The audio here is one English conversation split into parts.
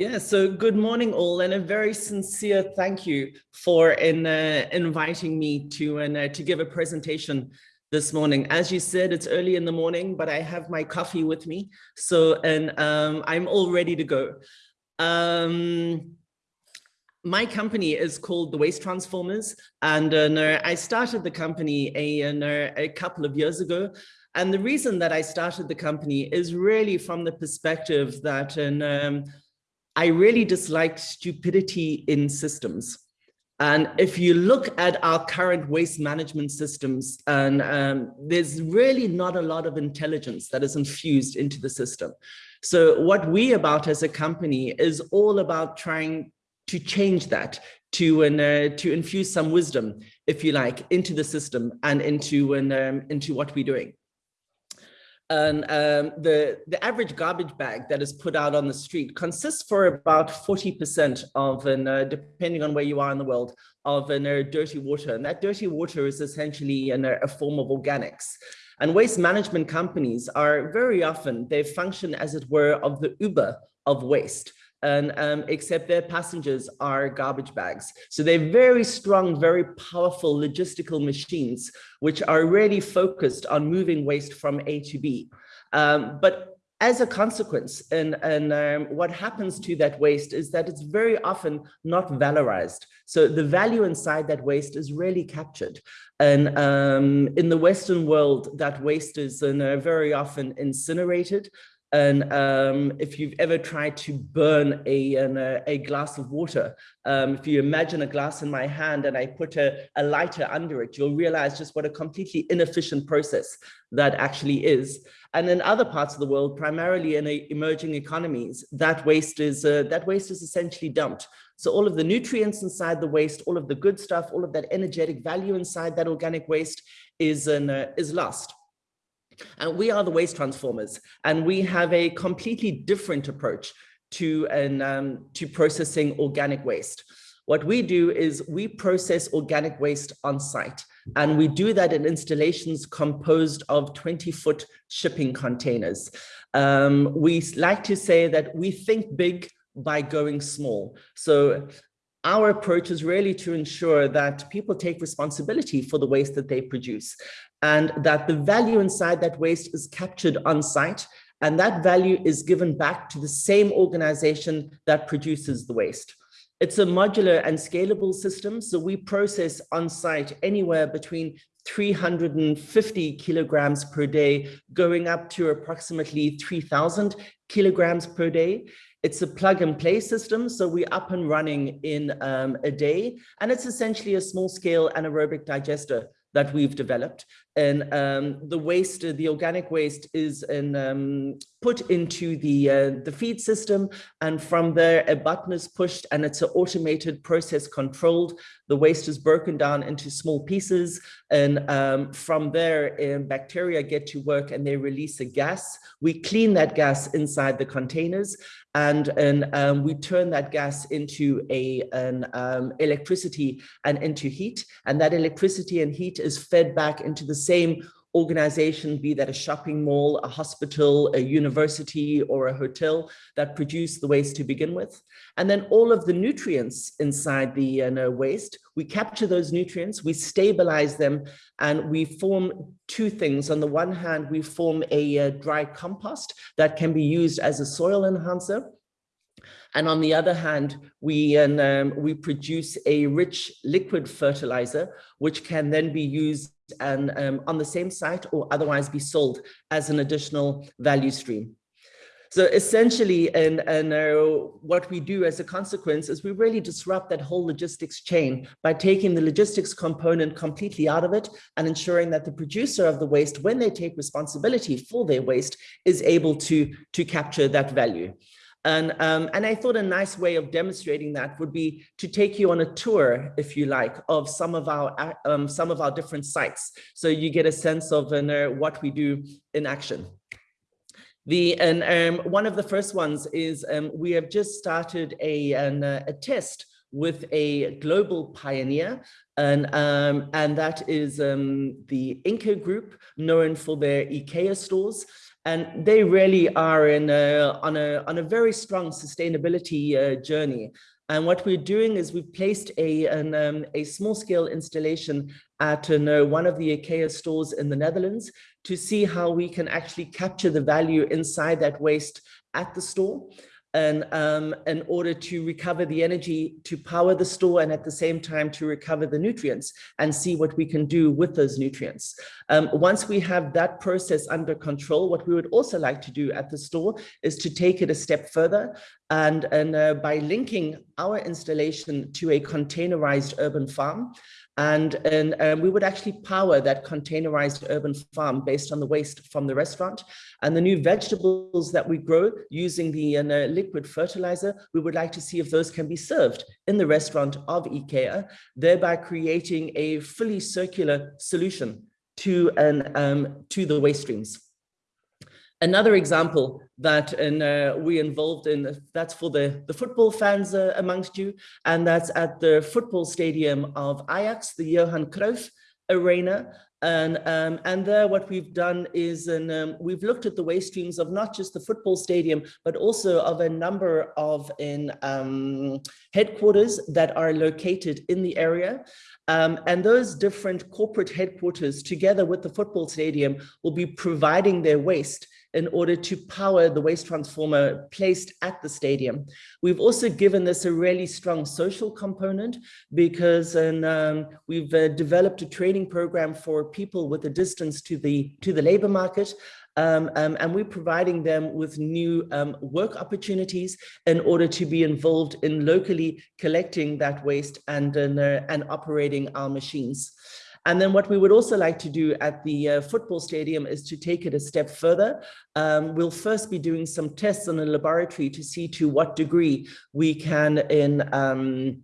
Yeah, so good morning all and a very sincere thank you for in, uh, inviting me to, uh, to give a presentation this morning. As you said, it's early in the morning, but I have my coffee with me. So, and um, I'm all ready to go. Um, my company is called the Waste Transformers, and uh, I started the company a, a couple of years ago. And the reason that I started the company is really from the perspective that um, I really dislike stupidity in systems. And if you look at our current waste management systems, and um, there's really not a lot of intelligence that is infused into the system. So what we about as a company is all about trying to change that, to uh, to infuse some wisdom, if you like, into the system and into um, into what we're doing. And um, the, the average garbage bag that is put out on the street consists for about 40% of, an, uh, depending on where you are in the world, of an, uh, dirty water. And that dirty water is essentially an, a form of organics. And waste management companies are very often, they function as it were of the Uber of waste and um, except their passengers are garbage bags. So they're very strong, very powerful logistical machines, which are really focused on moving waste from A to B. Um, but as a consequence, and, and um, what happens to that waste is that it's very often not valorized. So the value inside that waste is really captured. And um, in the Western world, that waste is uh, very often incinerated and um, if you've ever tried to burn a, an, a, a, glass of water, um, if you imagine a glass in my hand and I put a, a lighter under it, you'll realize just what a completely inefficient process that actually is. And in other parts of the world, primarily in emerging economies, that waste is uh, that waste is essentially dumped. So all of the nutrients inside the waste, all of the good stuff, all of that energetic value inside that organic waste is, an, uh, is lost. And we are the waste transformers, and we have a completely different approach to, an, um, to processing organic waste. What we do is we process organic waste on site, and we do that in installations composed of 20 foot shipping containers. Um, we like to say that we think big by going small. So our approach is really to ensure that people take responsibility for the waste that they produce and that the value inside that waste is captured on site and that value is given back to the same organization that produces the waste. It's a modular and scalable system, so we process on site anywhere between 350 kilograms per day, going up to approximately 3000 kilograms per day. It's a plug and play system, so we're up and running in um, a day, and it's essentially a small scale anaerobic digester that we've developed. And um, the waste, the organic waste is in, um, put into the, uh, the feed system. And from there, a button is pushed and it's an automated process controlled. The waste is broken down into small pieces. And um, from there, bacteria get to work and they release a gas. We clean that gas inside the containers and, and um, we turn that gas into a, an um, electricity and into heat. And that electricity and heat is fed back into the same organization, be that a shopping mall, a hospital, a university, or a hotel that produce the waste to begin with. And then all of the nutrients inside the uh, waste, we capture those nutrients, we stabilize them, and we form two things. On the one hand, we form a uh, dry compost that can be used as a soil enhancer. And on the other hand, we, um, we produce a rich liquid fertilizer, which can then be used and um, on the same site or otherwise be sold as an additional value stream. So essentially, and, and uh, what we do as a consequence is we really disrupt that whole logistics chain by taking the logistics component completely out of it and ensuring that the producer of the waste, when they take responsibility for their waste, is able to, to capture that value. And, um, and I thought a nice way of demonstrating that would be to take you on a tour, if you like, of some of our uh, um, some of our different sites. So you get a sense of uh, what we do in action. The, and um, one of the first ones is um, we have just started a, an, uh, a test with a global pioneer and um, and that is um, the Ingka group known for their IKEA stores And they really are in a, on, a, on a very strong sustainability uh, journey. And what we're doing is we've placed a, an, um, a small scale installation at an, uh, one of the IKEA stores in the Netherlands to see how we can actually capture the value inside that waste at the store and um, in order to recover the energy to power the store and at the same time to recover the nutrients and see what we can do with those nutrients. Um, once we have that process under control, what we would also like to do at the store is to take it a step further and, and uh, by linking our installation to a containerized urban farm, and, and um, we would actually power that containerized urban farm based on the waste from the restaurant. And the new vegetables that we grow using the uh, liquid fertilizer, we would like to see if those can be served in the restaurant of IKEA, thereby creating a fully circular solution to, an, um, to the waste streams. Another example that uh, we involved in, that's for the, the football fans uh, amongst you, and that's at the football stadium of Ajax, the Johan Cruyff Arena. And, um, and there what we've done is um, we've looked at the waste streams of not just the football stadium, but also of a number of in um, headquarters that are located in the area. Um, and those different corporate headquarters together with the football stadium will be providing their waste in order to power the waste transformer placed at the stadium. We've also given this a really strong social component because and, um, we've uh, developed a training program for people with a distance to the to the labor market um, um, and we're providing them with new um, work opportunities in order to be involved in locally collecting that waste and, uh, and operating our machines. And then what we would also like to do at the uh, football stadium is to take it a step further. Um, we'll first be doing some tests in a laboratory to see to what degree we can in um,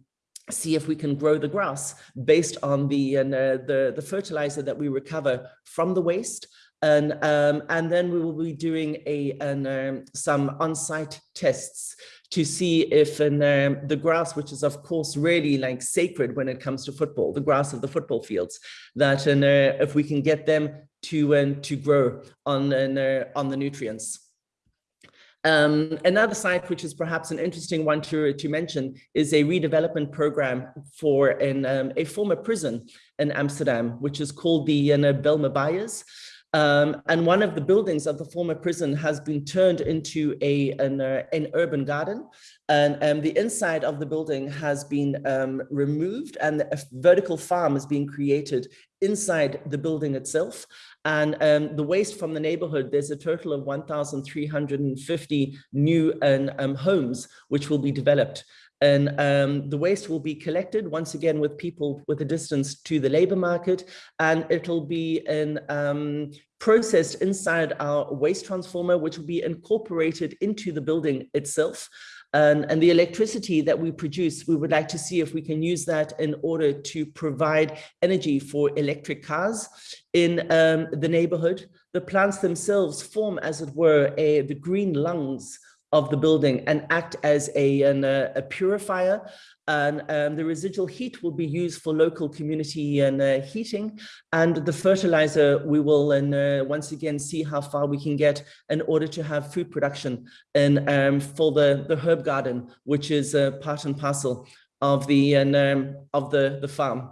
see if we can grow the grass based on the, uh, the, the fertilizer that we recover from the waste. And, um, and then we will be doing a, an, um, some on-site tests to see if in, um, the grass, which is of course really like sacred when it comes to football, the grass of the football fields, that uh, if we can get them to um, to grow on uh, on the nutrients. Um, another site, which is perhaps an interesting one to, to mention, is a redevelopment program for an, um, a former prison in Amsterdam, which is called the uh, Bijlmer Bajes. Um, and one of the buildings of the former prison has been turned into a, an, uh, an urban garden. And um, the inside of the building has been um, removed and a vertical farm is being created inside the building itself. And um, the waste from the neighborhood, there's a total of 1,350 new um, homes which will be developed. And um, the waste will be collected once again with people with a distance to the labor market, and it'll be in, um, processed inside our waste transformer, which will be incorporated into the building itself. And, and, the electricity that we produce, we would like to see if we can use that in order to provide energy for electric cars in um, the neighborhood. The plants themselves form, as it were, a, the green lungs of the building and act as a, an, a purifier. And um, the residual heat will be used for local community and uh, heating. And the fertilizer, we will and uh, once again see how far we can get in order to have food production and um, for the, the herb garden, which is uh, part and parcel of the, and, um, of the, the farm.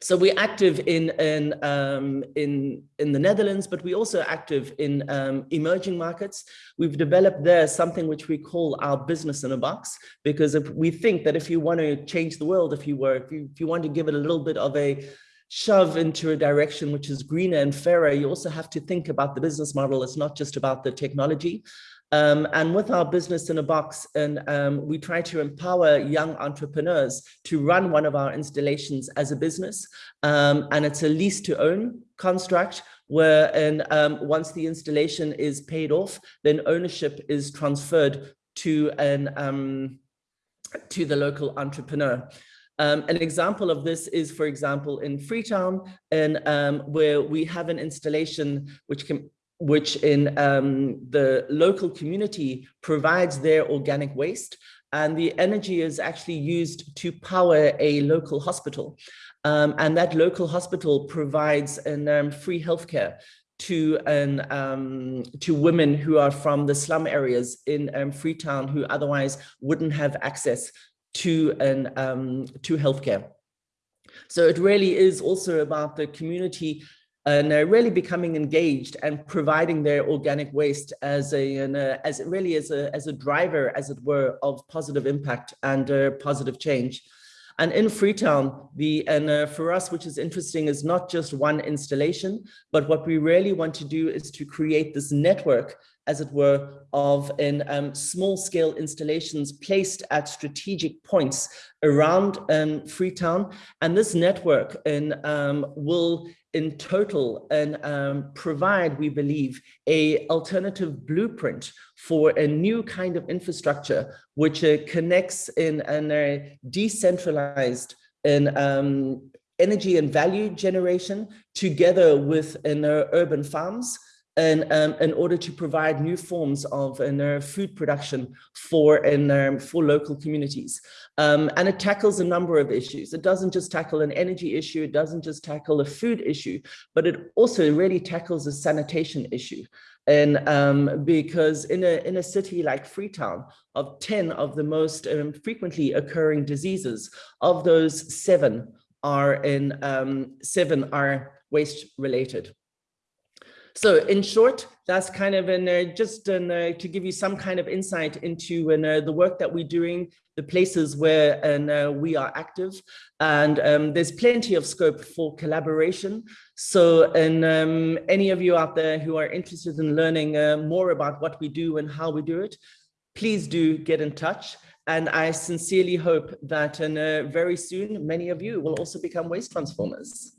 So we're active in in um, in in the Netherlands, but we're also active in um, emerging markets. We've developed there something which we call our business in a box, because if we think that if you want to change the world, if you were if you, if you want to give it a little bit of a shove into a direction which is greener and fairer, you also have to think about the business model. It's not just about the technology. Um, and with our business in a box, and um, we try to empower young entrepreneurs to run one of our installations as a business. Um, and it's a lease to own construct where and um, once the installation is paid off, then ownership is transferred to an um, to the local entrepreneur. Um, an example of this is, for example, in Freetown, and um, where we have an installation which can which in um, the local community provides their organic waste and the energy is actually used to power a local hospital. Um, and that local hospital provides an, um, free healthcare to an um, to women who are from the slum areas in um, Freetown who otherwise wouldn't have access to an um, to healthcare. So it really is also about the community and uh, really becoming engaged and providing their organic waste as a an, uh, as really as a as a driver, as it were, of positive impact and uh, positive change. And in Freetown, the and uh, for us, which is interesting, is not just one installation, but what we really want to do is to create this network, as it were, of in um, small scale installations placed at strategic points around um, Freetown. And this network in, um, will in total and um, provide, we believe, a alternative blueprint for a new kind of infrastructure which uh, connects in a decentralized and um, energy and value generation together with in uh, urban farms and um, in order to provide new forms of uh, food production for in, um, for local communities. Um, and it tackles a number of issues. It doesn't just tackle an energy issue, it doesn't just tackle a food issue, but it also really tackles a sanitation issue. And um, because in a, in a city like Freetown, of 10 of the most um, frequently occurring diseases, of those seven are in um, seven are waste related. So in short, that's kind of an, uh, just an, uh, to give you some kind of insight into uh, the work that we're doing, the places where and, uh, we are active. And um, there's plenty of scope for collaboration. So and um, any of you out there who are interested in learning uh, more about what we do and how we do it, please do get in touch. And I sincerely hope that uh, very soon, many of you will also become waste transformers.